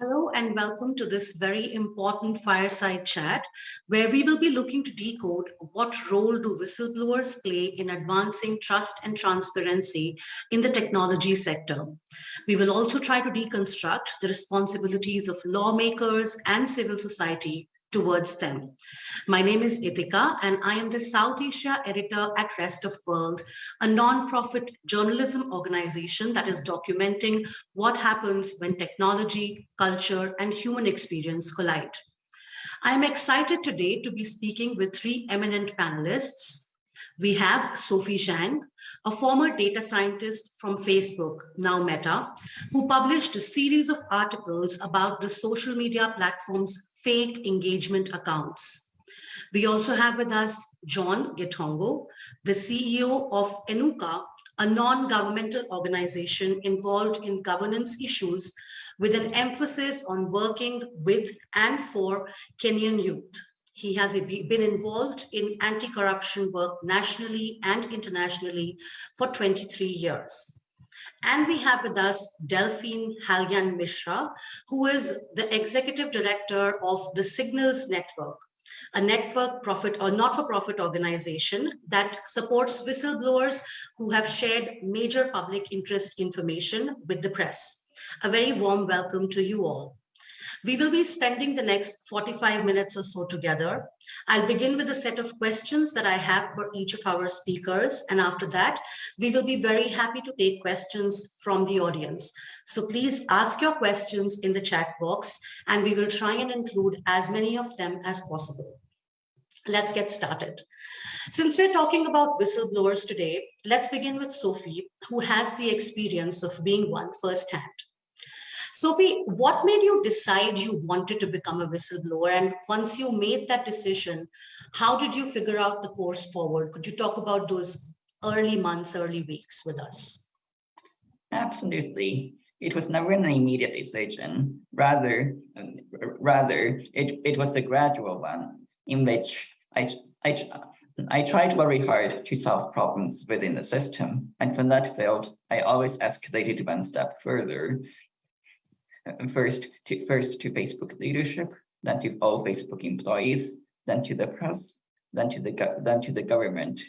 Hello and welcome to this very important fireside chat where we will be looking to decode what role do whistleblowers play in advancing trust and transparency in the technology sector. We will also try to deconstruct the responsibilities of lawmakers and civil society towards them. My name is Itika and I am the South Asia editor at Rest of World, a non-profit journalism organization that is documenting what happens when technology, culture, and human experience collide. I'm excited today to be speaking with three eminent panelists. We have Sophie Zhang, a former data scientist from Facebook, now Meta, who published a series of articles about the social media platform's fake engagement accounts. We also have with us John Githongo, the CEO of Inuka, a non-governmental organization involved in governance issues with an emphasis on working with and for Kenyan youth. He has been involved in anti-corruption work nationally and internationally for 23 years. And we have with us Delphine Halgand Mishra, who is the executive director of the Signals Network, a network profit or not-for-profit organization that supports whistleblowers who have shared major public interest information with the press. A very warm welcome to you all. We will be spending the next 45 minutes or so together. I'll begin with a set of questions that I have for each of our speakers. And after that, we will be very happy to take questions from the audience. So please ask your questions in the chat box and we will try and include as many of them as possible. Let's get started. Since we're talking about whistleblowers today, let's begin with Sophie, who has the experience of being one firsthand. Sophie, what made you decide you wanted to become a whistleblower? And once you made that decision, how did you figure out the course forward? Could you talk about those early months, early weeks with us? Absolutely. It was never an immediate decision. Rather, um, rather it, it was a gradual one in which I, I, I tried very hard to solve problems within the system. And when that failed, I always escalated one step further first to first to Facebook leadership, then to all Facebook employees, then to the press, then to the then to the government.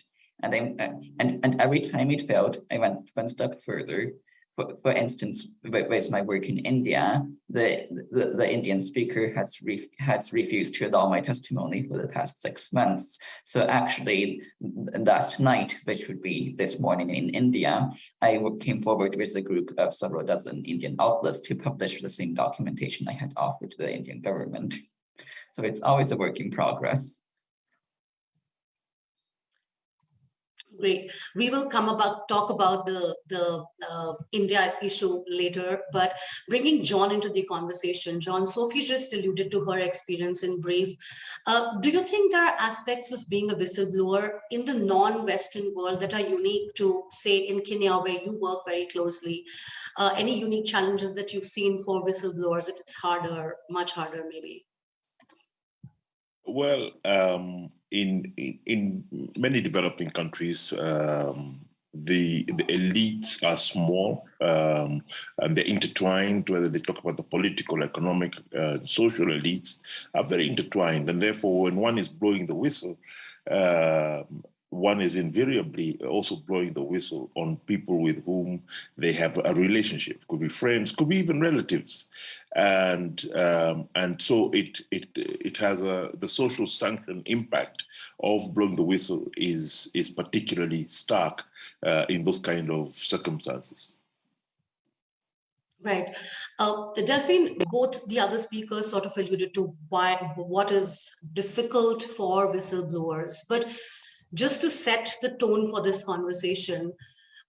And then and and every time it failed, I went one step further for, for instance, with my work in India, the, the, the Indian speaker has, re, has refused to allow my testimony for the past six months. So actually, last night, which would be this morning in India, I came forward with a group of several dozen Indian outlets to publish the same documentation I had offered to the Indian government. So it's always a work in progress. Great. We will come about talk about the the uh, India issue later, but bringing John into the conversation, John, Sophie just alluded to her experience in brief. Uh, do you think there are aspects of being a whistleblower in the non-Western world that are unique to, say, in Kenya, where you work very closely? Uh, any unique challenges that you've seen for whistleblowers, if it's harder, much harder, maybe? Well, um, in, in, many developing countries, um, the the elites are small um, and they're intertwined. Whether they talk about the political, economic, uh, social elites, are very intertwined, and therefore, when one is blowing the whistle, uh, one is invariably also blowing the whistle on people with whom they have a relationship. Could be friends, could be even relatives, and um, and so it it it has a the social sanction impact of blowing the whistle is is particularly stark uh, in those kind of circumstances. Right. Uh, Delphine, both the other speakers sort of alluded to why what is difficult for whistleblowers, but just to set the tone for this conversation,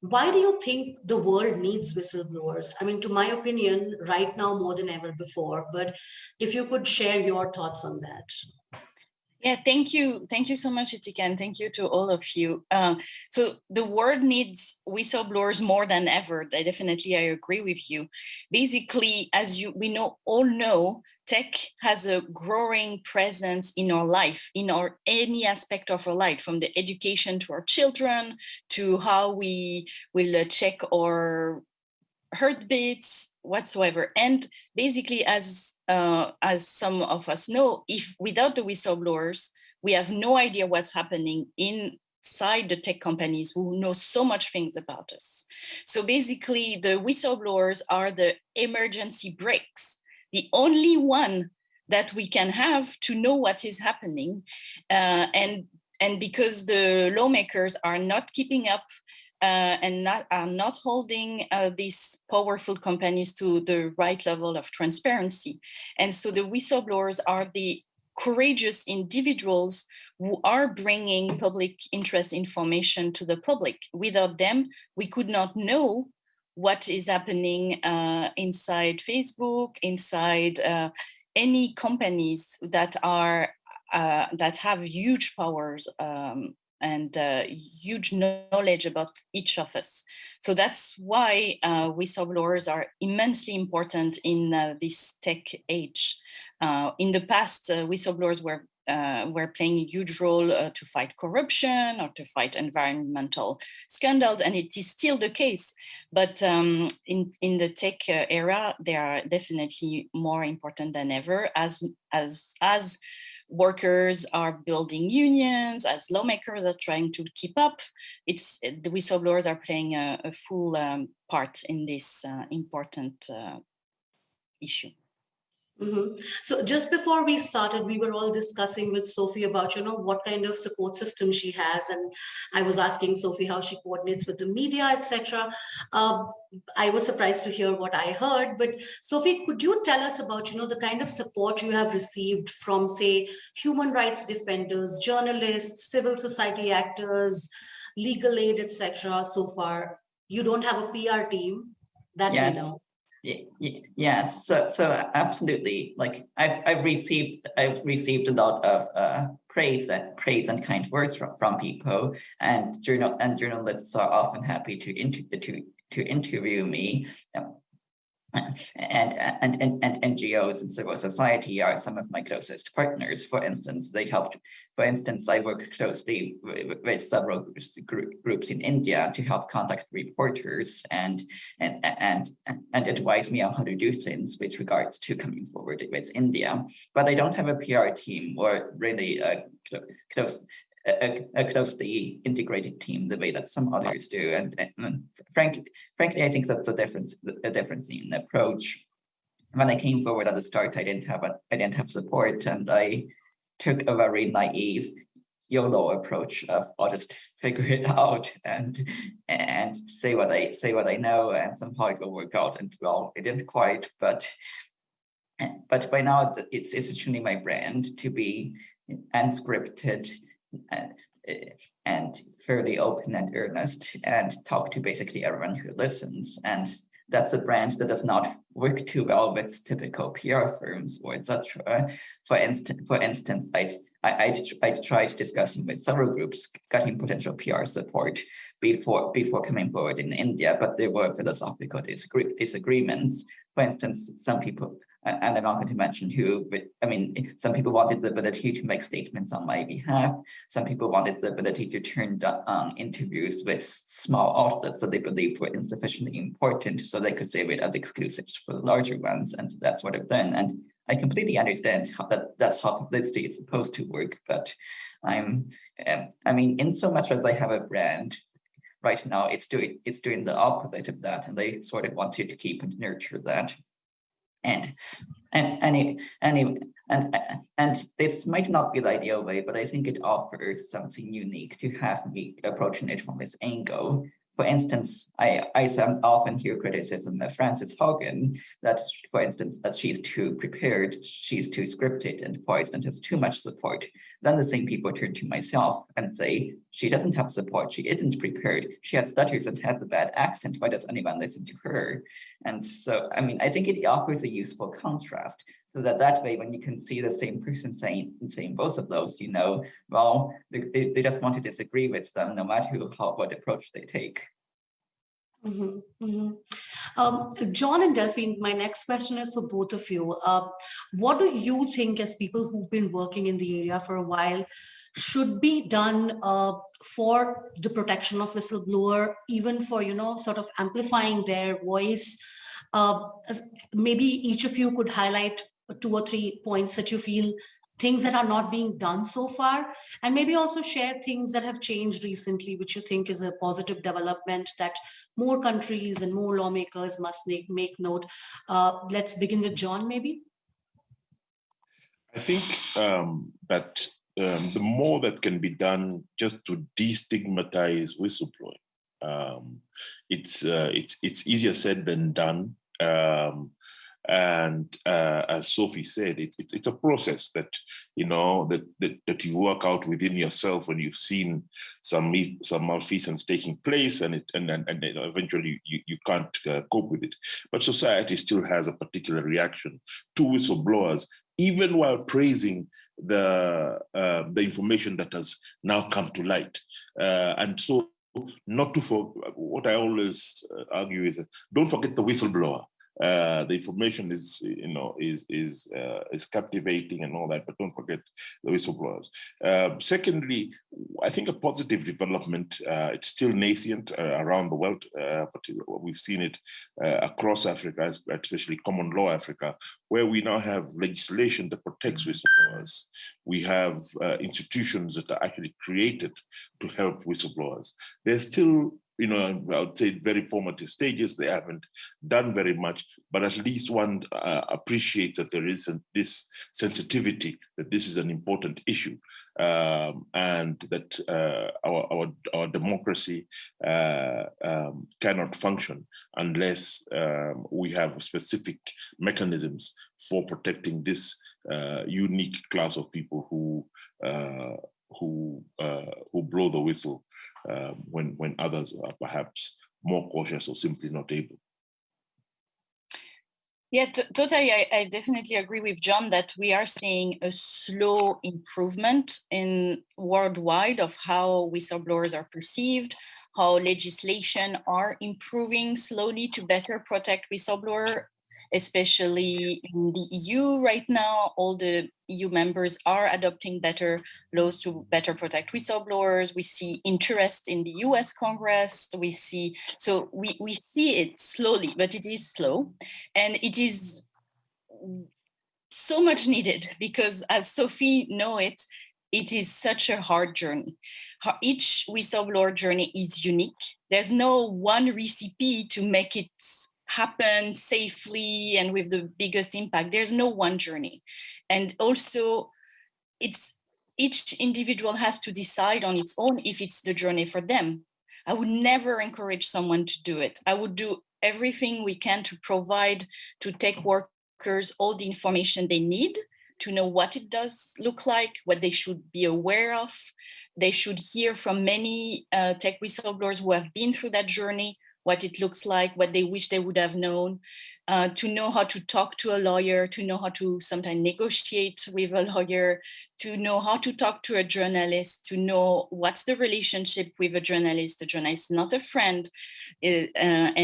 why do you think the world needs whistleblowers? I mean, to my opinion, right now more than ever before, but if you could share your thoughts on that. Yeah, thank you. Thank you so much, Itika, and thank you to all of you. Uh, so the world needs whistleblowers more than ever. I definitely, I agree with you. Basically, as you we know all know, tech has a growing presence in our life, in our any aspect of our life, from the education to our children, to how we will uh, check our heartbeats whatsoever. And basically, as uh, as some of us know, if without the whistleblowers, we have no idea what's happening inside the tech companies who know so much things about us. So basically, the whistleblowers are the emergency brakes, the only one that we can have to know what is happening. Uh, and, and because the lawmakers are not keeping up uh, and not, are not holding uh, these powerful companies to the right level of transparency. And so the whistleblowers are the courageous individuals who are bringing public interest information to the public. Without them, we could not know what is happening uh, inside Facebook, inside uh, any companies that are uh, that have huge powers um, and uh, huge knowledge about each of us. So that's why uh, whistleblowers are immensely important in uh, this tech age. In the past, whistleblowers were uh, were playing a huge role uh, to fight corruption or to fight environmental scandals, and it is still the case. But um, in in the tech uh, era, they are definitely more important than ever. As as as workers are building unions, as lawmakers are trying to keep up, it's the whistleblowers are playing a, a full um, part in this uh, important uh, issue. Mm -hmm. So just before we started, we were all discussing with Sophie about, you know, what kind of support system she has. And I was asking Sophie how she coordinates with the media, etc. Um, I was surprised to hear what I heard. But Sophie, could you tell us about, you know, the kind of support you have received from, say, human rights defenders, journalists, civil society actors, legal aid, etc. so far? You don't have a PR team that yeah. we know. Yeah yes, so so absolutely. Like I've I've received I've received a lot of uh, praise and praise and kind words from, from people, and journal and journalists are often happy to inter to to interview me. And, and, and, and NGOs and civil society are some of my closest partners. For instance, they helped, for instance, I work closely with, with several groups in India to help contact reporters and, and, and, and advise me on how to do things with regards to coming forward with India. But I don't have a PR team or really a close a, a, closely integrated team the way that some others do. And, and frankly, frankly, I think that's a difference, a difference in approach. When I came forward at the start, I didn't have a, I didn't have support, and I took a very naive YOLO approach of I'll just figure it out and and say what I say what I know, and somehow it will work out. And well, it didn't quite, but but by now it's essentially my brand to be unscripted and, and fairly open and earnest and talk to basically everyone who listens. And that's a brand that does not work too well with typical PR firms or etc. For instance, for instance, I'd, I'd, I'd tried discussing with several groups, getting potential PR support before before coming forward in India, but there were philosophical disagree, disagreements. For instance, some people and I'm not going to mention who, but I mean, some people wanted the ability to make statements on my behalf. Some people wanted the ability to turn down um, interviews with small outlets that they believed were insufficiently important, so they could save it as exclusives for the larger ones. And that's what I've done. And I completely understand how that that's how publicity is supposed to work. But I'm, um, I mean, in so much as I have a brand, right now it's doing it's doing the opposite of that, and they sort of want to keep and nurture that and and and and and and this might not be the ideal way, but I think it offers something unique to have me approaching it from this angle. For instance, I, I often hear criticism of Frances Haugen that, for instance, that she's too prepared, she's too scripted and poised and has too much support. Then the same people turn to myself and say, she doesn't have support, she isn't prepared, she has stutters and has a bad accent, why does anyone listen to her? And so, I mean, I think it offers a useful contrast so that that way, when you can see the same person saying saying both of those, you know, well, they, they, just want to disagree with them, no matter how, what approach they take. Mm -hmm, mm -hmm. Um, John and Delphine, my next question is for both of you. Uh, what do you think as people who've been working in the area for a while should be done uh, for the protection of whistleblower, even for, you know, sort of amplifying their voice. Uh, maybe each of you could highlight two or three points that you feel things that are not being done so far and maybe also share things that have changed recently which you think is a positive development that more countries and more lawmakers must make, make note. Uh, let's begin with john maybe. I think um, that um, the more that can be done just to destigmatize whistleblowing um, it's uh, it's it's easier said than done. Um, and uh, as Sophie said, it's, it's, it's a process that you know that, that that you work out within yourself when you've seen some some malfeasance taking place, and it and and, and eventually you you can't uh, cope with it. But society still has a particular reaction to whistleblowers, even while praising the uh, the information that has now come to light, uh, and so not to for what I always uh, argue is don't forget the whistleblower uh, the information is, you know, is is uh, is captivating and all that, but don't forget the whistleblowers. Uh, secondly, I think a positive development. Uh, it's still nascent uh, around the world, but we've seen it across Africa, especially common law Africa, where we now have legislation that protects whistleblowers. We have institutions that are actually created to help whistleblowers. There's still you know, I would say very formative stages. They haven't done very much, but at least one uh, appreciates that there is this sensitivity, that this is an important issue, um, and that uh, our, our, our democracy uh, um, cannot function unless um, we have specific mechanisms for protecting this uh, unique class of people who uh, who uh, who blow the whistle um, when, when others are perhaps more cautious or simply not able. Yeah, totally. I, I, definitely agree with John that we are seeing a slow improvement in worldwide of how whistleblowers are perceived, how legislation are improving slowly to better protect whistleblower especially in the EU right now, all the EU members are adopting better laws to better protect whistleblowers. We see interest in the US Congress. We see, so we, we see it slowly, but it is slow. And it is so much needed because as Sophie know it, it is such a hard journey. Each whistleblower journey is unique. There's no one recipe to make it happen safely and with the biggest impact. There's no one journey. And also it's each individual has to decide on its own if it's the journey for them. I would never encourage someone to do it. I would do everything we can to provide to tech workers all the information they need to know what it does look like, what they should be aware of. They should hear from many uh, tech whistleblowers who have been through that journey, what it looks like, what they wish they would have known, uh, to know how to talk to a lawyer, to know how to sometimes negotiate with a lawyer, to know how to talk to a journalist, to know what's the relationship with a journalist. The journalist is not a friend, uh,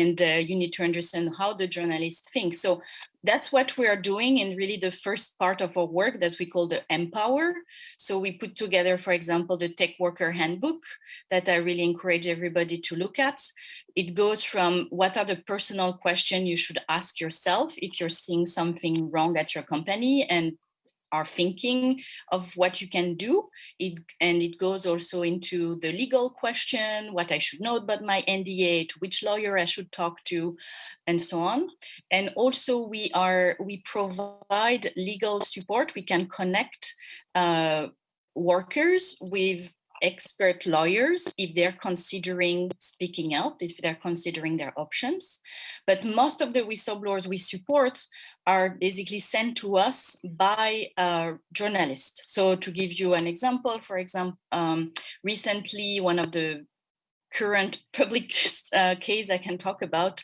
and uh, you need to understand how the journalist thinks. So that's what we are doing in really the first part of our work that we call the Empower. So we put together, for example, the Tech Worker Handbook that I really encourage everybody to look at. It goes from what are the personal questions you should ask yourself if you're seeing something wrong at your company and are thinking of what you can do. It, and it goes also into the legal question, what I should know about my NDA, to which lawyer I should talk to, and so on. And also we are we provide legal support. We can connect uh, workers with expert lawyers if they're considering speaking out, if they're considering their options. But most of the whistleblowers we support are basically sent to us by journalists. So to give you an example, for example, um, recently one of the current public uh, case I can talk about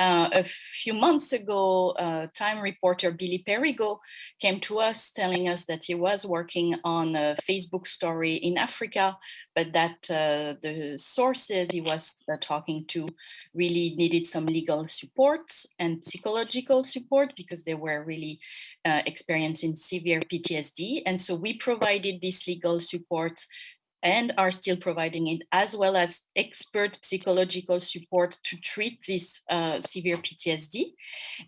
uh, a few months ago, uh, Time reporter Billy Perrigo came to us telling us that he was working on a Facebook story in Africa, but that uh, the sources he was uh, talking to really needed some legal support and psychological support because they were really uh, experiencing severe PTSD. And so we provided this legal support and are still providing it as well as expert psychological support to treat this uh, severe PTSD.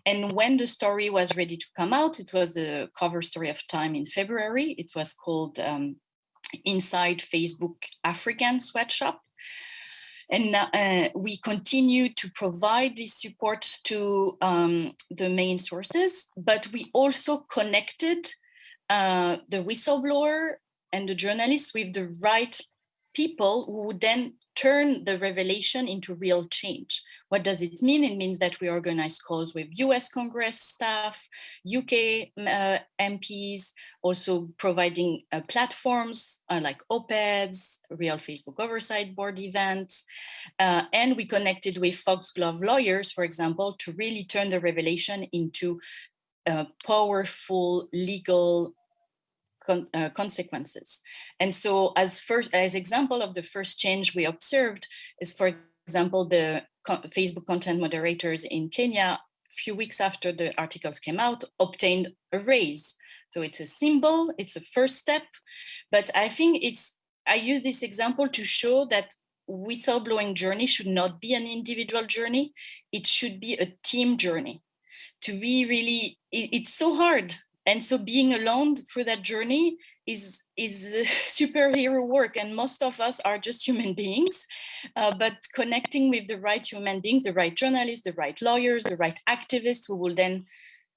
And when the story was ready to come out, it was the cover story of Time in February. It was called um, Inside Facebook African Sweatshop. And uh, we continue to provide this support to um, the main sources, but we also connected uh, the whistleblower and the journalists with the right people who would then turn the revelation into real change. What does it mean? It means that we organize calls with US Congress staff, UK uh, MPs, also providing uh, platforms uh, like op-eds, real Facebook oversight board events. Uh, and we connected with Foxglove lawyers, for example, to really turn the revelation into uh, powerful legal con uh, consequences. And so as first as example of the first change we observed is, for example, the co Facebook content moderators in Kenya, a few weeks after the articles came out, obtained a raise. So it's a symbol, it's a first step, but I think it's, I use this example to show that whistleblowing journey should not be an individual journey. It should be a team journey to be really, it's so hard and so being alone for that journey is is superhero work. And most of us are just human beings uh, but connecting with the right human beings the right journalists the right lawyers the right activists who will then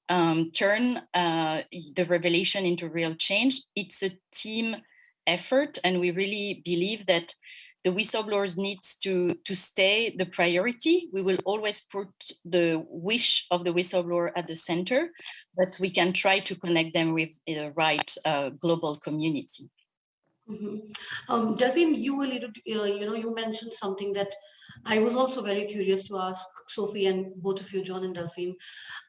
um, turn uh, the revelation into real change. It's a team effort and we really believe that the whistleblowers needs to, to stay the priority. We will always put the wish of the whistleblower at the center, but we can try to connect them with the right uh, global community. Mm -hmm. um, Delphine, you alluded, uh, you know, you mentioned something that I was also very curious to ask Sophie and both of you, John and Delphine.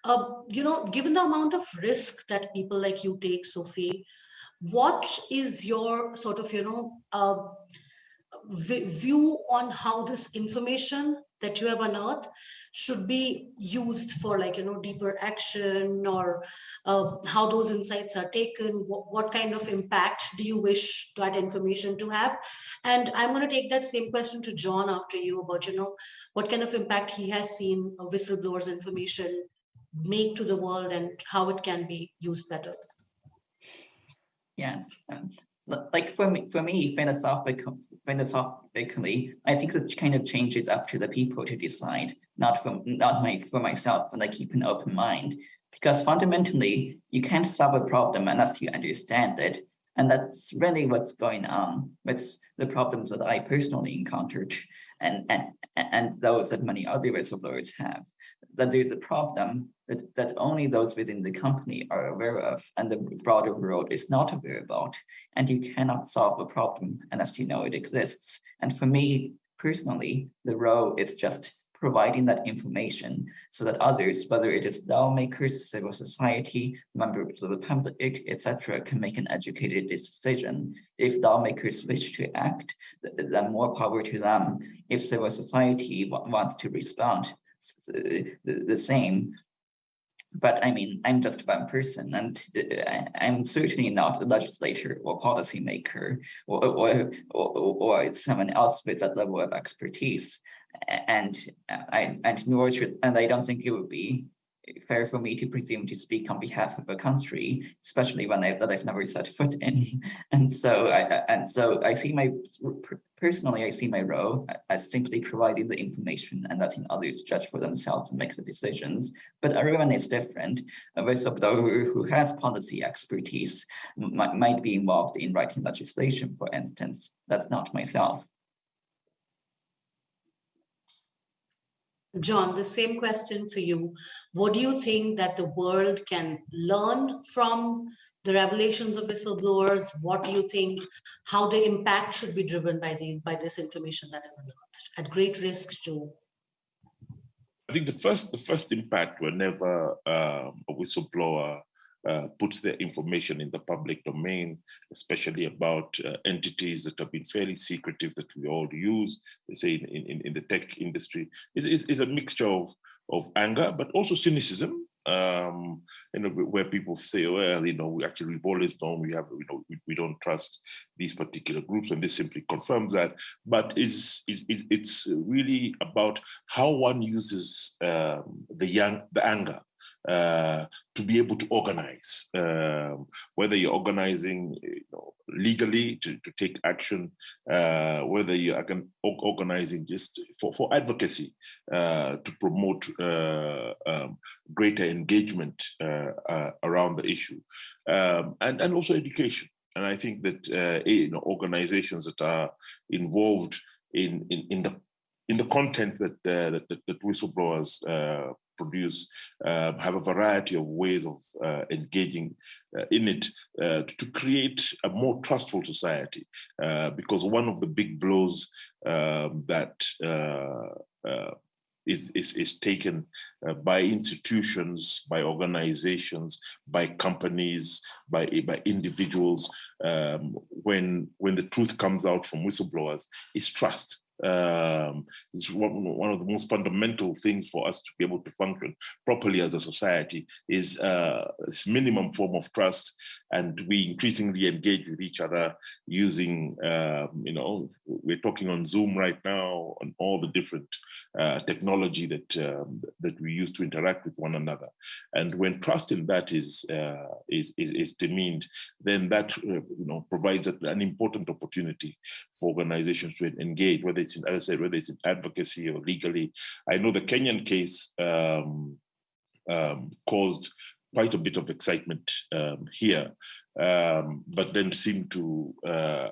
Uh, you know, given the amount of risk that people like you take, Sophie, what is your sort of, you know, uh, view on how this information that you have unearthed should be used for like you know deeper action or uh, how those insights are taken what, what, kind of impact do you wish that information to have? And i'm going to take that same question to john after you about you know what kind of impact he has seen whistleblower's information make to the world and how it can be used better. Yes like for me for me philosophical philosophically, I think the kind of change is up to the people to decide, not for not my for myself, and I keep an open mind. Because fundamentally, you can't solve a problem unless you understand it. And that's really what's going on with the problems that I personally encountered and, and, and those that many other whistleblowers have that there's a problem that, that only those within the company are aware of and the broader world is not aware about. And you cannot solve a problem unless you know it exists. And for me personally, the role is just providing that information so that others, whether it is lawmakers, civil society, members of the public, etc., can make an educated decision. If lawmakers wish to act, then more power to them. If civil society wants to respond, the, same but I mean, I'm just one person and uh, I'm certainly not a legislator or policymaker or, or, or, or someone else with that level of expertise. And I, and nor should, and I don't think it would be fair for me to presume to speak on behalf of a country, especially when I, that I've never set foot in. And so I, and so I see my Personally, I see my role as simply providing the information and letting others judge for themselves and make the decisions. But everyone is different. A whistleblower who has policy expertise might, might be involved in writing legislation, for instance. That's not myself. John, the same question for you. What do you think that the world can learn from the revelations of whistleblowers? What do you think, how the impact should be driven by the by this information that is at great risk to I think the first the first impact whenever um, a whistleblower uh, puts their information in the public domain, especially about uh, entities that have been fairly secretive that we all use, they say in, in, in the tech industry, is, is, is a mixture of, of anger, but also cynicism um, you know, where people say, well, you know, we actually we've always known we have, you know, we, we don't trust these particular groups, and this simply confirms that. But is it's really about how one uses um, the young, the anger uh, to be able to organize, um, whether you're organizing you know, legally to, to take action, uh, whether you are organizing just for, for advocacy uh, to promote uh, um, greater engagement uh, around the issue, um, and, and also education. And I think that you know, organizations that are involved in, in, in the in the content that, that, that whistleblowers produce uh, have a variety of ways of uh, engaging uh, in it uh, to create a more trustful society. Uh, because one of the big blows um, that uh, is, is, is taken by institutions, by organizations, by companies, by, by individuals, um, when, when the truth comes out from whistleblowers, is trust um, is one, one of the most fundamental things for us to be able to function properly as a society is uh, this minimum form of trust and we increasingly engage with each other using, um, you know, we're talking on Zoom right now on all the different uh, technology that um, that we use to interact with one another. And when trust in that is uh, is, is, is demeaned, then that uh, you know provides an important opportunity for organizations to engage, whether it's in, as I said, whether it's in advocacy or legally. I know the Kenyan case um, um, caused quite a bit of excitement um, here, um, but then seemed to uh,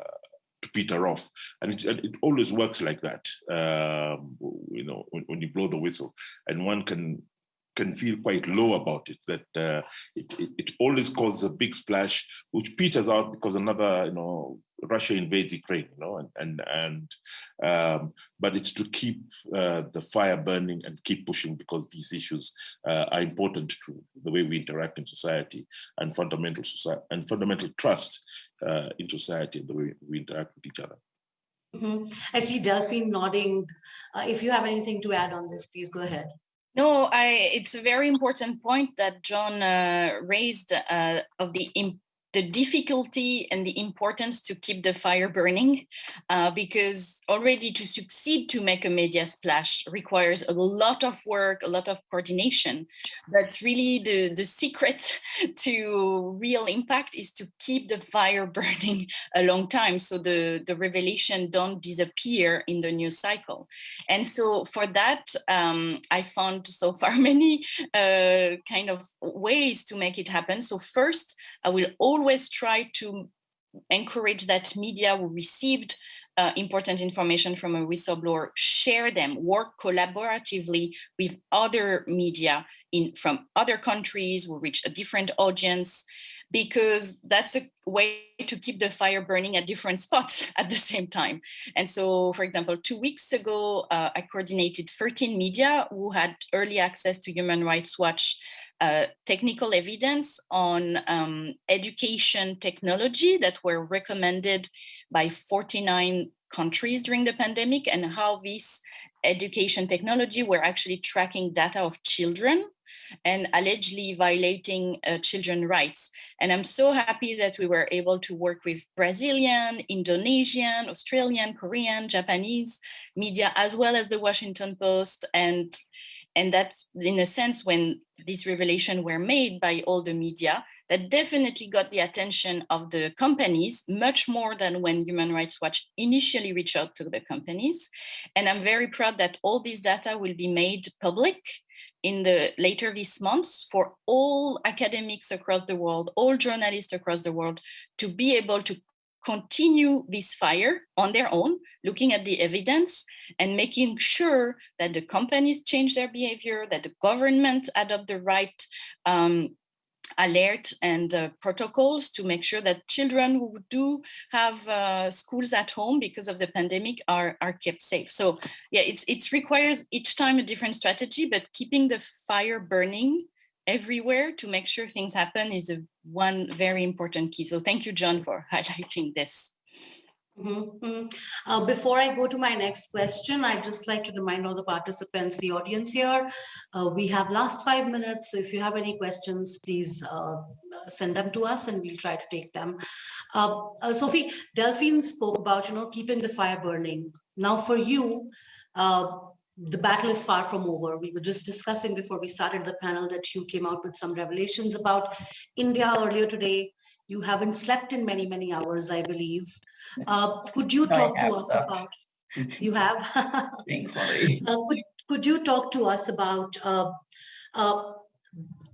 peter off, and it, it always works like that. Um, you know, when, when, you blow the whistle, and one can can feel quite low about it. That uh, it, it, it always causes a big splash, which peters out because another you know Russia invades Ukraine, you know, and and and um, but it's to keep uh, the fire burning and keep pushing because these issues uh, are important to the way we interact in society and fundamental society and fundamental trust uh, in society and the way we interact with each other. Mm -hmm. I see Delphine nodding. Uh, if you have anything to add on this, please go ahead. No, I, it's a very important point that John uh, raised uh, of the the difficulty and the importance to keep the fire burning uh, because already to succeed to make a media splash requires a lot of work, a lot of coordination. But really the, the secret to real impact is to keep the fire burning a long time so the, the revelation don't disappear in the news cycle. And so for that, um, I found so far many uh, kind of ways to make it happen. So first, I will always always try to encourage that media who received uh, important information from a whistleblower, share them, work collaboratively with other media in from other countries who reach a different audience, because that's a way to keep the fire burning at different spots at the same time. And so, for example, two weeks ago, uh, I coordinated 13 media who had early access to Human Rights Watch uh, technical evidence on um, education technology that were recommended by 49 countries during the pandemic and how this education technology were actually tracking data of children and allegedly violating uh, children rights. And I'm so happy that we were able to work with Brazilian, Indonesian, Australian, Korean, Japanese media, as well as the Washington Post and and that's in a sense when these revelations were made by all the media that definitely got the attention of the companies much more than when Human Rights Watch initially reached out to the companies. And I'm very proud that all this data will be made public in the later this month for all academics across the world, all journalists across the world to be able to continue this fire on their own, looking at the evidence and making sure that the companies change their behavior, that the government adopt the right um, alert and uh, protocols to make sure that children who do have uh, schools at home because of the pandemic are, are kept safe. So yeah, it's, it requires each time a different strategy, but keeping the fire burning everywhere to make sure things happen is a one very important key. So thank you, John, for highlighting this. Mm -hmm. uh, before I go to my next question, I'd just like to remind all the participants, the audience here, uh, we have last five minutes. So if you have any questions, please uh, send them to us and we'll try to take them. Uh, uh, Sophie, Delphine spoke about, you know, keeping the fire burning. Now for you, uh, the battle is far from over. We were just discussing before we started the panel that you came out with some revelations about India earlier today you haven't slept in many, many hours, I believe. Uh, could you talk to us about, you have? uh, could, could you talk to us about, uh, uh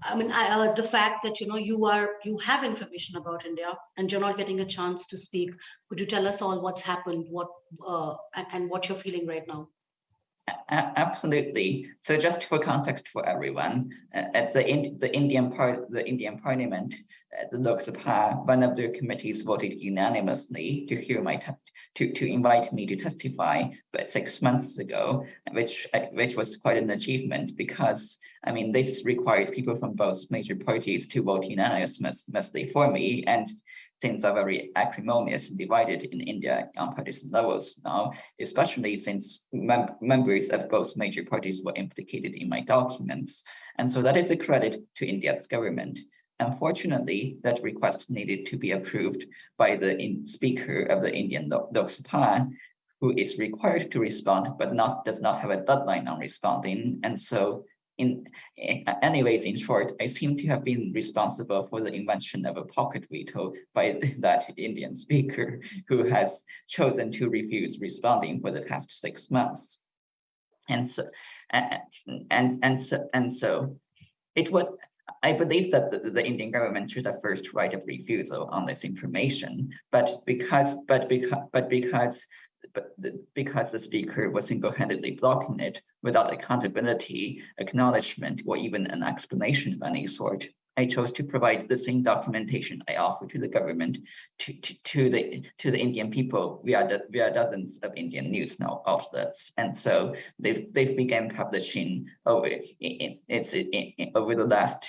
I mean, I, uh, the fact that, you know, you are, you have information about India and you're not getting a chance to speak. Could you tell us all what's happened, what, uh, and, and what you're feeling right now? Absolutely. So just for context for everyone, uh, at the in, the Indian the Indian Parliament, uh, the Lok Sabha, one of their committees voted unanimously to hear my to to invite me to testify, but six months ago, which uh, which was quite an achievement because I mean this required people from both major parties to vote unanimously for me, and things are very acrimonious and divided in India on partisan levels now, especially since mem members of both major parties were implicated in my documents. And so that is a credit to India's government. Unfortunately, that request needed to be approved by the Speaker of the Indian Lok Sabha, who is required to respond, but not does not have a deadline on responding. And so in eh, anyways, in short, I seem to have been responsible for the invention of a pocket veto by that Indian speaker who has chosen to refuse responding for the past six months. And so, and, and, and so, and so it was, I believe that the, the, Indian government should have first right of refusal on this information, but because, but because, but because but because the speaker was single-handedly blocking it without accountability, acknowledgement, or even an explanation of any sort, I chose to provide the same documentation I offer to the government to, to, to the to the Indian people. Via the, via dozens of Indian news now outlets, and so they've they've begun publishing over it's over the last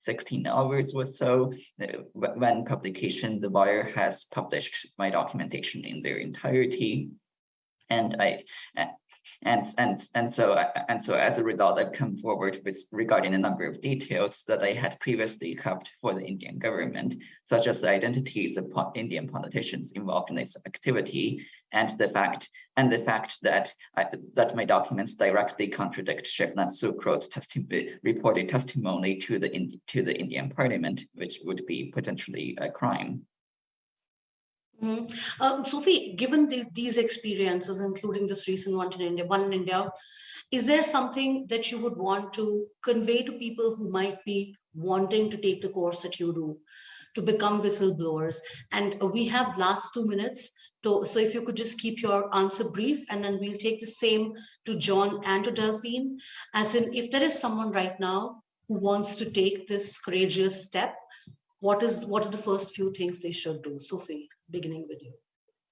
16 hours or so uh, when publication the buyer has published my documentation in their entirety. And i and and and so and so as a result i've come forward with regarding a number of details that i had previously kept for the indian government such as the identities of indian politicians involved in this activity and the fact and the fact that I, that my documents directly contradict Shivnath Thukral's testi reported testimony to the to the Indian Parliament, which would be potentially a crime. Mm -hmm. um, Sophie, given the, these experiences, including this recent one in India, one in India, is there something that you would want to convey to people who might be wanting to take the course that you do to become whistleblowers? And we have last two minutes. So, so if you could just keep your answer brief and then we'll take the same to John and to Delphine, as in if there is someone right now who wants to take this courageous step, what is what are the first few things they should do? Sophie, beginning with you.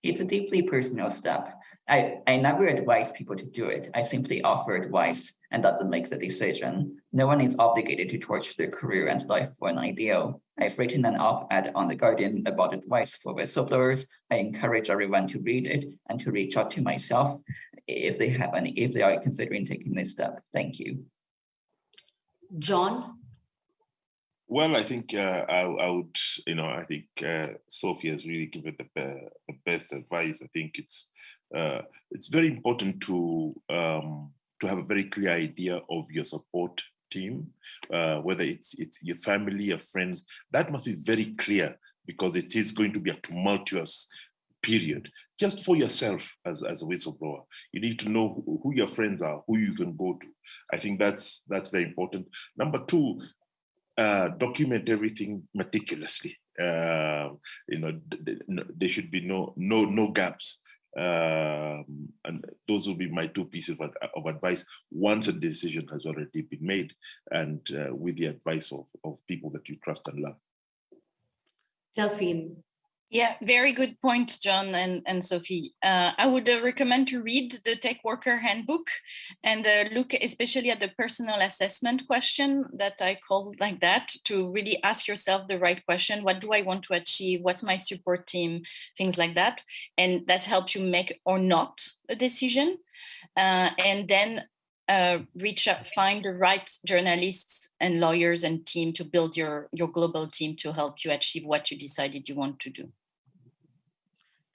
It's a deeply personal step. I, I never advise people to do it. I simply offer advice and doesn't make the decision. No one is obligated to torch their career and life for an ideal. I've written an op-ed on The Guardian about advice for whistleblowers. I encourage everyone to read it and to reach out to myself if they have any, if they are considering taking this step. Thank you. John? Well, I think uh, I, I, would, you know, I think uh, Sophie has really given the, the best advice. I think it's uh, it's very important to um, to have a very clear idea of your support team, uh, whether it's it's your family, your friends. That must be very clear because it is going to be a tumultuous period just for yourself as, as a whistleblower you need to know who, who, your friends are who you can go to i think that's that's very important number two uh, document everything meticulously uh, you know there should be no no no gaps Um, and those will be my two pieces of, of advice once a decision has already been made and uh, with the advice of, of people that you trust and love. Delphine. Yeah, very good point, John and, and Sophie. Uh, I would uh, recommend to read the Tech Worker Handbook and uh, look especially at the personal assessment question that I called like that to really ask yourself the right question. What do I want to achieve? What's my support team? Things like that. And that helps you make or not a decision. Uh, and then uh, reach find the right journalists and lawyers and team to build your, your global team to help you achieve what you decided you want to do.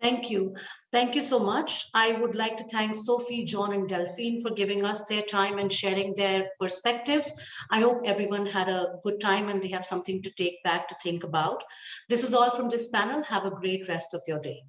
Thank you. Thank you so much. I would like to thank Sophie, John, and Delphine for giving us their time and sharing their perspectives. I hope everyone had a good time and they have something to take back to think about. This is all from this panel. Have a great rest of your day.